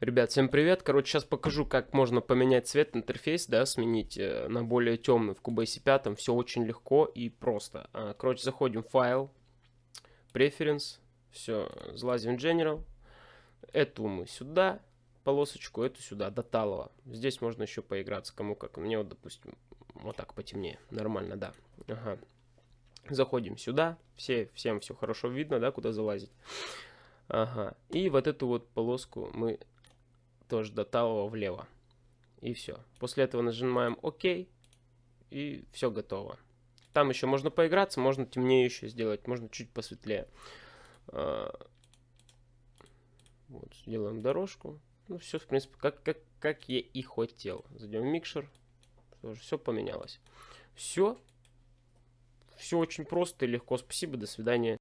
Ребят, всем привет. Короче, сейчас покажу, как можно поменять цвет интерфейс, да, сменить э, на более темный в Cubase 5. Все очень легко и просто. А, короче, заходим в файл, Preference, все, залазим в General. Эту мы сюда, полосочку, эту сюда, до талого. Здесь можно еще поиграться, кому как. Мне вот, допустим, вот так потемнее. Нормально, да. Ага. Заходим сюда. Все, всем все хорошо видно, да, куда залазить. Ага. И вот эту вот полоску мы тоже до талого влево. И все. После этого нажимаем ОК. И все готово. Там еще можно поиграться, можно темнее еще сделать, можно чуть посветлее. А, вот, сделаем дорожку. Ну, все, в принципе, как, как, как я и хотел. Зайдем в микшер. Тоже все поменялось. Все. Все очень просто и легко. Спасибо, до свидания.